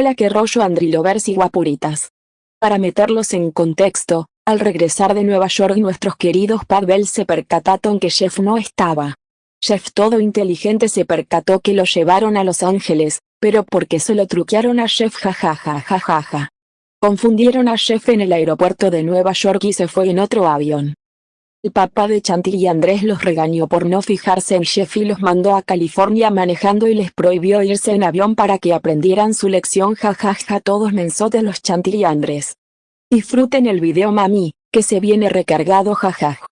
Hola que rollo Andrilovers y guapuritas. Para meterlos en contexto, al regresar de Nueva York nuestros queridos Padbel se percataron que Jeff no estaba. Jeff todo inteligente se percató que lo llevaron a Los Ángeles, pero porque se lo truquearon a Jeff jajajajajaja. Confundieron a Jeff en el aeropuerto de Nueva York y se fue en otro avión. El papá de Chantil y Andrés los regañó por no fijarse en Jeff y los mandó a California manejando y les prohibió irse en avión para que aprendieran su lección jajaja todos mensotes los Chantil y Andrés. Disfruten el video mami, que se viene recargado jajaj.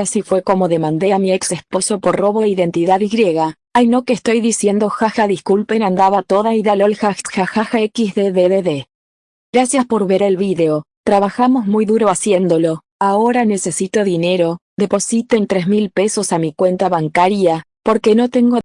Así fue como demandé a mi ex esposo por robo de identidad y. Ay no que estoy diciendo jaja disculpen andaba toda ida lol jajaja xddddd. Gracias por ver el video, trabajamos muy duro haciéndolo, ahora necesito dinero, depositen 3 mil pesos a mi cuenta bancaria, porque no tengo